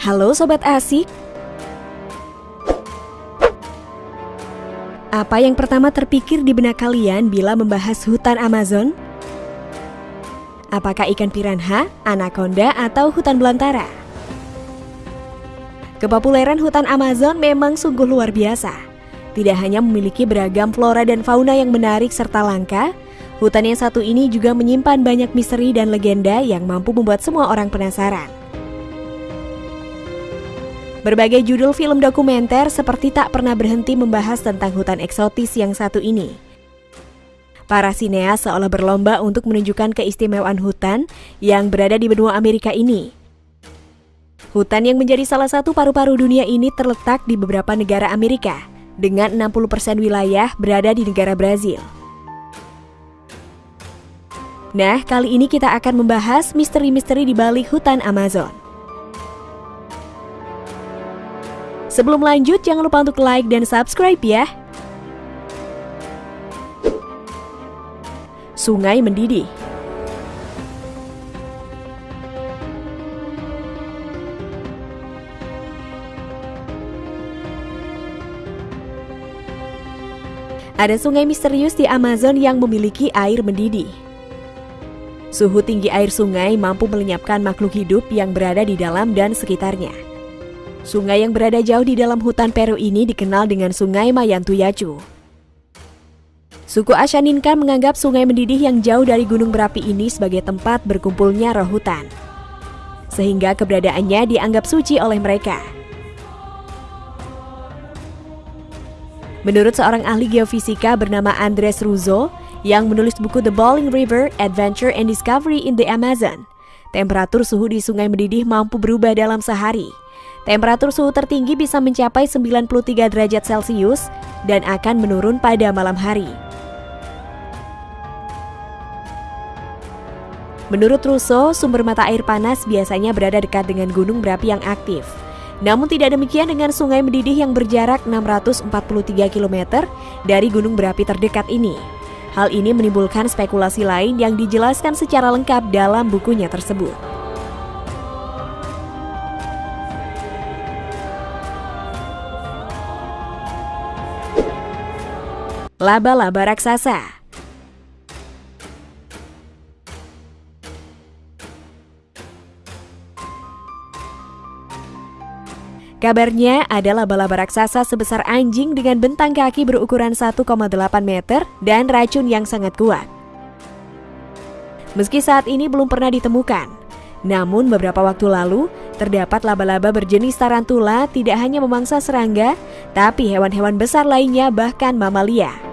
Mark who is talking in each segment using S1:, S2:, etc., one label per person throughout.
S1: Halo Sobat Asik Apa yang pertama terpikir di benak kalian bila membahas hutan Amazon? Apakah ikan piranha, anaconda, atau hutan belantara? Kepopuleran hutan Amazon memang sungguh luar biasa. Tidak hanya memiliki beragam flora dan fauna yang menarik serta langka, hutan yang satu ini juga menyimpan banyak misteri dan legenda yang mampu membuat semua orang penasaran. Berbagai judul film dokumenter seperti tak pernah berhenti membahas tentang hutan eksotis yang satu ini. Para sineas seolah berlomba untuk menunjukkan keistimewaan hutan yang berada di benua Amerika ini. Hutan yang menjadi salah satu paru-paru dunia ini terletak di beberapa negara Amerika, dengan 60% wilayah berada di negara Brazil. Nah, kali ini kita akan membahas misteri-misteri di balik hutan Amazon. Sebelum lanjut, jangan lupa untuk like dan subscribe ya. Sungai mendidih Ada sungai misterius di Amazon yang memiliki air mendidih. Suhu tinggi air sungai mampu melenyapkan makhluk hidup yang berada di dalam dan sekitarnya. Sungai yang berada jauh di dalam hutan Peru ini dikenal dengan Sungai Mayantuyacu. Suku Ashaninka menganggap sungai mendidih yang jauh dari gunung berapi ini sebagai tempat berkumpulnya roh hutan. Sehingga keberadaannya dianggap suci oleh mereka. Menurut seorang ahli geofisika bernama Andres Ruzo yang menulis buku The Bowling River, Adventure and Discovery in the Amazon, temperatur suhu di sungai mendidih mampu berubah dalam sehari – Temperatur suhu tertinggi bisa mencapai 93 derajat Celcius dan akan menurun pada malam hari. Menurut Russo, sumber mata air panas biasanya berada dekat dengan gunung berapi yang aktif. Namun tidak demikian dengan sungai mendidih yang berjarak 643 km dari gunung berapi terdekat ini. Hal ini menimbulkan spekulasi lain yang dijelaskan secara lengkap dalam bukunya tersebut. Laba-laba raksasa Kabarnya ada laba-laba raksasa sebesar anjing dengan bentang kaki berukuran 1,8 meter dan racun yang sangat kuat. Meski saat ini belum pernah ditemukan, namun beberapa waktu lalu terdapat laba-laba berjenis tarantula tidak hanya memangsa serangga, tapi hewan-hewan besar lainnya bahkan mamalia.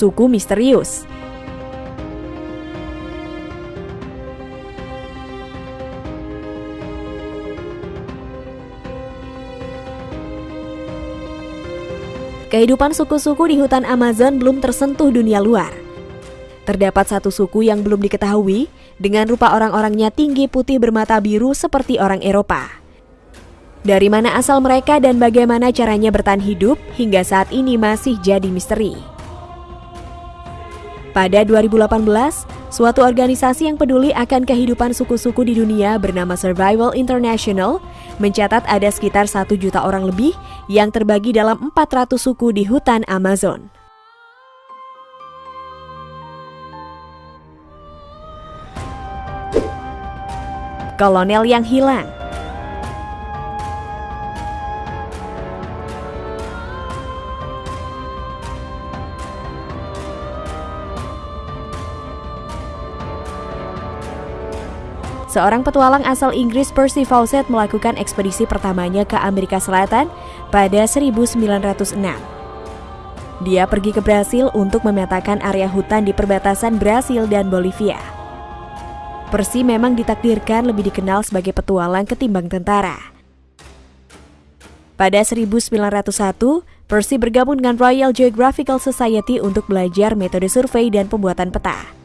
S1: Suku misterius. Kehidupan suku-suku di hutan Amazon belum tersentuh dunia luar. Terdapat satu suku yang belum diketahui dengan rupa orang-orangnya tinggi putih bermata biru seperti orang Eropa. Dari mana asal mereka dan bagaimana caranya bertahan hidup hingga saat ini masih jadi misteri. Pada 2018, suatu organisasi yang peduli akan kehidupan suku-suku di dunia bernama Survival International mencatat ada sekitar 1 juta orang lebih yang terbagi dalam 400 suku di hutan Amazon. Kolonel yang hilang Seorang petualang asal Inggris Percy Fawcett melakukan ekspedisi pertamanya ke Amerika Selatan pada 1906. Dia pergi ke Brasil untuk memetakan area hutan di perbatasan Brasil dan Bolivia. Percy memang ditakdirkan lebih dikenal sebagai petualang ketimbang tentara. Pada 1901, Percy bergabung dengan Royal Geographical Society untuk belajar metode survei dan pembuatan peta.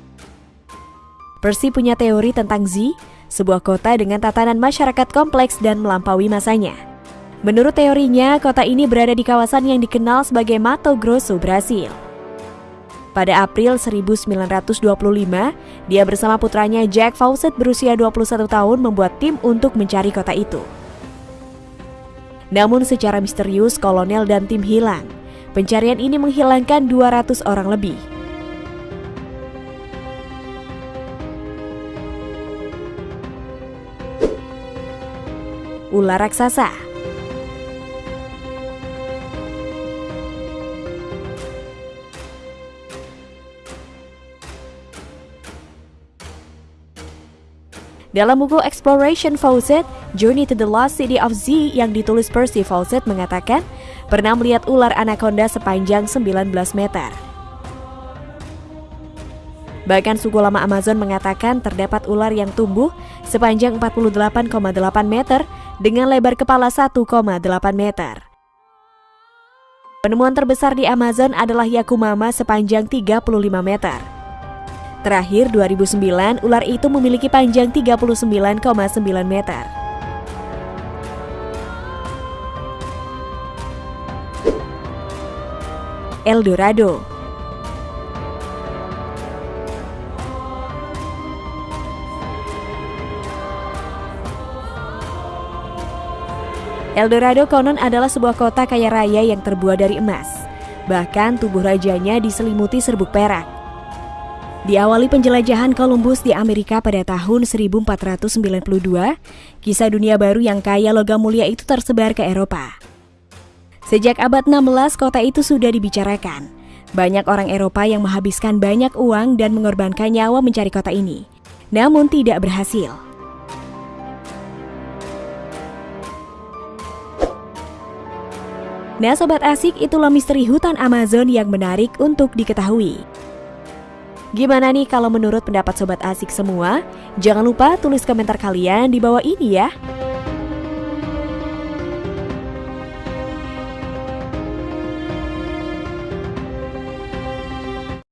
S1: Percy punya teori tentang Z, sebuah kota dengan tatanan masyarakat kompleks dan melampaui masanya. Menurut teorinya, kota ini berada di kawasan yang dikenal sebagai Mato Grosso, Brasil. Pada April 1925, Dia bersama putranya Jack Fawcett berusia 21 tahun membuat tim untuk mencari kota itu. Namun secara misterius kolonel dan tim hilang. Pencarian ini menghilangkan 200 orang lebih. Ular raksasa Dalam buku Exploration Fawcett, Journey to the Lost City of Z yang ditulis Percy Fawcett mengatakan pernah melihat ular anaconda sepanjang 19 meter. Bahkan suku lama Amazon mengatakan terdapat ular yang tumbuh sepanjang 48,8 meter dengan lebar kepala 1,8 meter. Penemuan terbesar di Amazon adalah Yakumama sepanjang 35 meter. Terakhir 2009, ular itu memiliki panjang 39,9 meter. Eldorado Eldorado konon adalah sebuah kota kaya raya yang terbuat dari emas. Bahkan tubuh rajanya diselimuti serbuk perak. Diawali penjelajahan Columbus di Amerika pada tahun 1492, kisah dunia baru yang kaya logam mulia itu tersebar ke Eropa. Sejak abad 16, kota itu sudah dibicarakan. Banyak orang Eropa yang menghabiskan banyak uang dan mengorbankan nyawa mencari kota ini, namun tidak berhasil. Nah Sobat Asik, itulah misteri hutan Amazon yang menarik untuk diketahui. Gimana nih kalau menurut pendapat sobat asik semua? Jangan lupa tulis komentar kalian di bawah ini ya.